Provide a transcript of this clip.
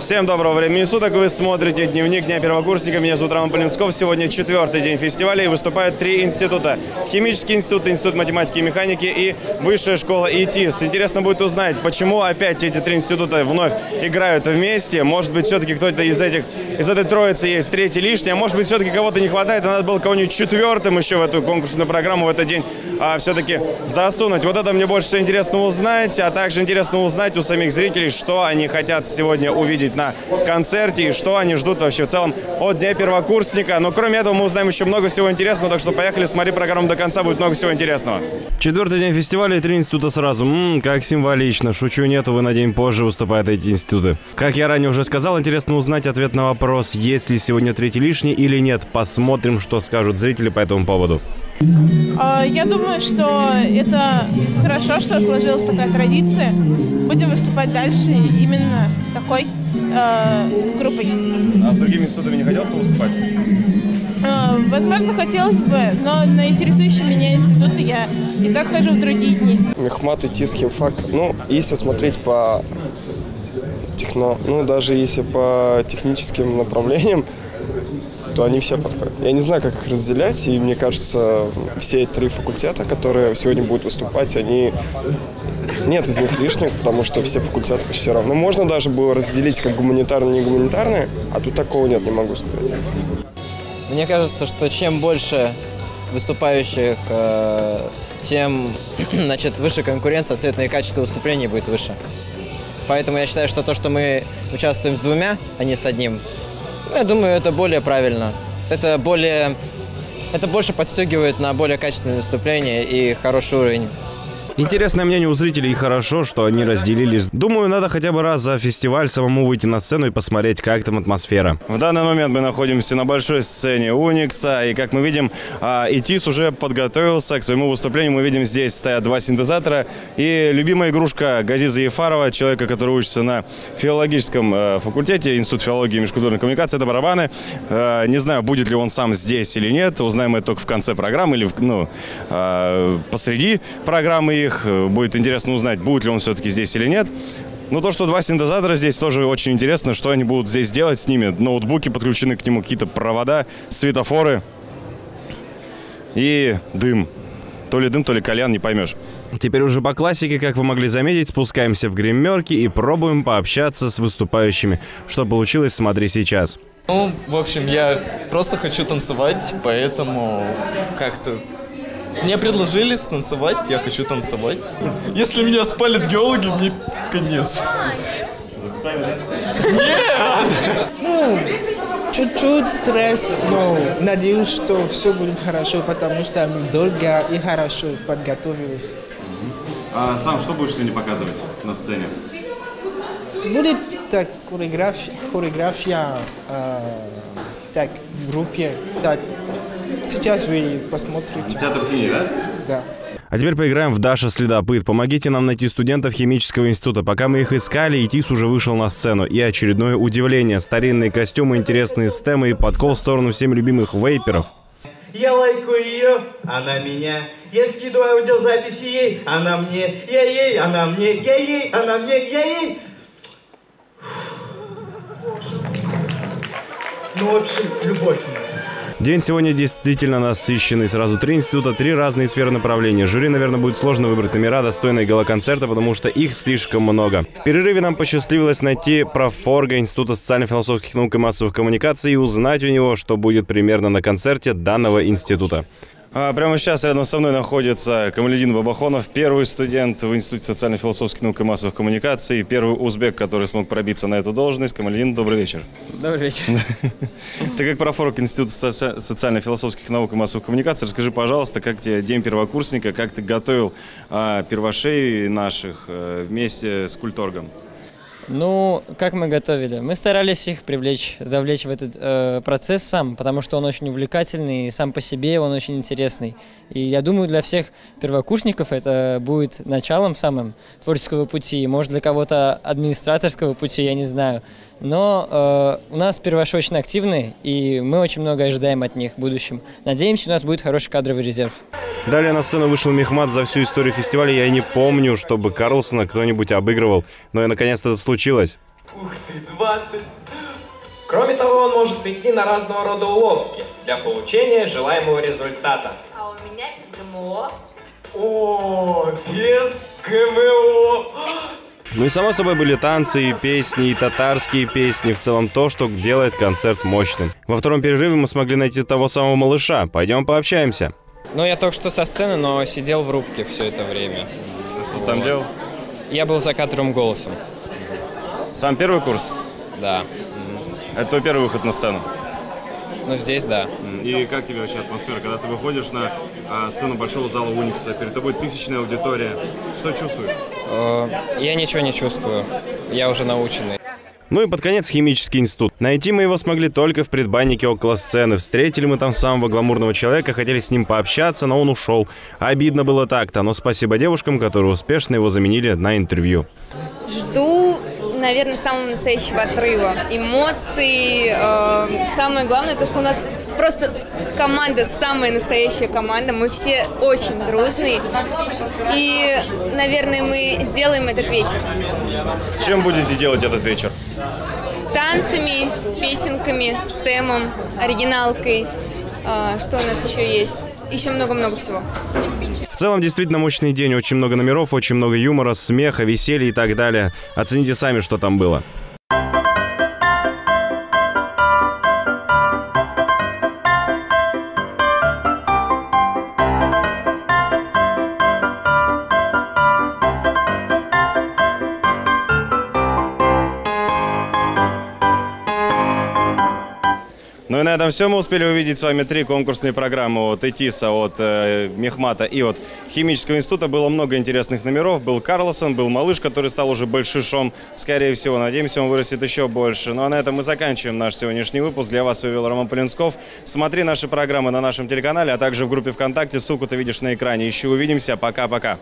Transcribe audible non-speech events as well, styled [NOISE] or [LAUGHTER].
Всем доброго времени суток. Вы смотрите «Дневник Дня первокурсника». Меня зовут Роман Полинсков. Сегодня четвертый день фестиваля и выступают три института. Химический институт, Институт математики и механики и Высшая школа ИТИС. Интересно будет узнать, почему опять эти три института вновь играют вместе. Может быть, все-таки кто-то из этих, из этой троицы есть третий лишний, а может быть, все-таки кого-то не хватает, и надо было кого-нибудь четвертым еще в эту конкурсную программу в этот день а, все-таки засунуть. Вот это мне больше всего интересно узнать, а также интересно узнать у самих зрителей, что они хотят сегодня увидеть на концерте и что они ждут вообще в целом от Дня первокурсника. Но кроме этого мы узнаем еще много всего интересного, так что поехали, смотри программу до конца, будет много всего интересного. Четвертый день фестиваля и три института сразу. Ммм, как символично. Шучу, нету, вы на день позже выступают эти институты. Как я ранее уже сказал, интересно узнать ответ на вопрос, есть ли сегодня третий лишний или нет. Посмотрим, что скажут зрители по этому поводу. А, Я думаю, что это хорошо, что сложилась такая традиция. Будем выступать дальше именно такой э, группой. А с другими институтами не хотелось бы выступать? Э, возможно, хотелось бы, но на интересующие меня институты я и так хожу в другие дни. Мехмат, ИТИС, химфак. Ну, если смотреть по техно, ну, даже если по техническим направлениям, то они все подходят. Я не знаю, как их разделять, и мне кажется, все эти три факультета, которые сегодня будут выступать, они... Нет из них лишних, потому что все факультеты почти равны. Можно даже было разделить как гуманитарные и негуманитарные, а тут такого нет, не могу сказать. Мне кажется, что чем больше выступающих, э, тем [CLEARS THROAT] значит, выше конкуренция, соответственно, и качество выступлений будет выше. Поэтому я считаю, что то, что мы участвуем с двумя, а не с одним, ну, я думаю, это более правильно. Это более... Это больше подстегивает на более качественное выступление и хороший уровень. Интересное мнение у зрителей и хорошо, что они разделились. Думаю, надо хотя бы раз за фестиваль самому выйти на сцену и посмотреть, как там атмосфера. В данный момент мы находимся на большой сцене Уникса, и как мы видим, а, ИТИС уже подготовился к своему выступлению. Мы видим, здесь стоят два синтезатора и любимая игрушка Газиза Ефарова, человека, который учится на филологическом э, факультете, Институт филологии и межкультурной коммуникации, это барабаны. Э, Не знаю, будет ли он сам здесь или нет, узнаем это только в конце программы или в- ну, э, посреди программы их. Будет интересно узнать, будет ли он все-таки здесь или нет. Ну, то, что два синтезатора здесь, тоже очень интересно, что они будут здесь делать с ними. Ноутбуки подключены к нему, какие-то провода, светофоры и дым. То ли дым, то ли кальян, не поймешь. Теперь уже по классике, как вы могли заметить, спускаемся в гримерки и пробуем пообщаться с выступающими. Что получилось, смотри сейчас. Ну, в общем, я просто хочу танцевать, поэтому как-то мне предложили станцевать, я хочу танцевать. Если меня спалят геологи, мне конец. Чуть-чуть стресс, но надеюсь, что все будет хорошо, потому что мы долго и хорошо подготовились. А сам что будешь сегодня показывать на сцене? Будет так хореография, хореография э, так в группе. Так, сейчас вы посмотрите. Театр тени, да? Да. А теперь поиграем в Даша Следопыт. Помогите нам найти студентов химического института. Пока мы их искали, ИТИС уже вышел на сцену. И очередное удивление. Старинные костюмы, интересные стемы и подкол в сторону всем любимых вейперов. Я лайкаю ее, она меня. Я скидываю аудиозаписи ей, она мне. Я ей, она мне. Я ей, она мне. Я ей. Ну, в общем, любовь у нас. День сегодня действительно насыщенный. Сразу три института, три разные сферы направления. Жюри, наверное, будет сложно выбрать номера, достойные галоконцерта, потому что их слишком много. В перерыве нам посчастливилось найти профорга Института социально-философских наук и массовых коммуникаций и узнать у него, что будет примерно на концерте данного института. А прямо сейчас рядом со мной находится Камаледин Бабахонов, первый студент в Институте социально-философских наук и массовых коммуникаций, первый узбек, который смог пробиться на эту должность. Камаледин, добрый вечер. Добрый вечер. [LAUGHS] Ты как профорг Института соци- социально-философских наук и массовых коммуникаций, расскажи, пожалуйста, как тебе день первокурсника, как ты готовил а, первошей наших а, вместе с культоргом? Ну, как мы готовили? Мы старались их привлечь, завлечь в этот э, процесс сам, потому что он очень увлекательный, и сам по себе он очень интересный. И я думаю, для всех первокурсников это будет началом самым творческого пути, может для кого-то администраторского пути, я не знаю. Но э, у нас первоши очень активны, и мы очень много ожидаем от них в будущем. Надеемся, у нас будет хороший кадровый резерв. Далее на сцену вышел Мехмат за всю историю фестиваля. Я не помню, чтобы Карлсона кто-нибудь обыгрывал, но и наконец-то это случилось. Ух ты, 20. Кроме того, он может идти на разного рода уловки для получения желаемого результата. А у меня из ГМО. О, без ГМО! Ну и само собой были танцы и песни, и татарские песни, в целом то, что делает концерт мощным. Во втором перерыве мы смогли найти того самого малыша. Пойдем пообщаемся. Ну, я только что со сцены, но сидел в рубке все это время. Что там делал? Я был за кадровым голосом. Сам первый курс? Да. Это твой первый выход на сцену? Ну, здесь да. И как тебе вообще атмосфера, когда ты выходишь на а, сцену большого зала Уникса, перед тобой тысячная аудитория, что чувствуешь? Э, Я ничего не чувствую. Я уже наученный. Ну и под конец химический институт. Найти мы его смогли только в предбаннике около сцены. Встретили мы там самого гламурного человека, хотели с ним пообщаться, но он ушел. Обидно было так-то, но спасибо девушкам, которые успешно его заменили на интервью. Жду, наверное, самого настоящего отрыва. Эмоций. э, самое главное, то, что у нас просто команда, самая настоящая команда. Мы все очень дружные. И, наверное, мы сделаем этот вечер. Чем будете делать этот вечер? Танцами, песенками, стемом, оригиналкой. Э, что у нас еще есть? Еще много-много всего. В целом, действительно мощный день, очень много номеров, очень много юмора, смеха, веселья и так далее. Оцените сами, что там было. И на этом все. Мы успели увидеть с вами три конкурсные программы от ЭТИСа, от э, Мехмата и от Химического института. Было много интересных номеров. Был Карлсон, был Малыш, который стал уже большишом. Скорее всего, надеемся, он вырастет еще больше. Ну а на этом мы заканчиваем наш сегодняшний выпуск. Для вас вывел Роман Полинсков. Смотри наши программы на нашем телеканале, а также в группе ВКонтакте. Ссылку ты видишь на экране. Еще увидимся. Пока-пока.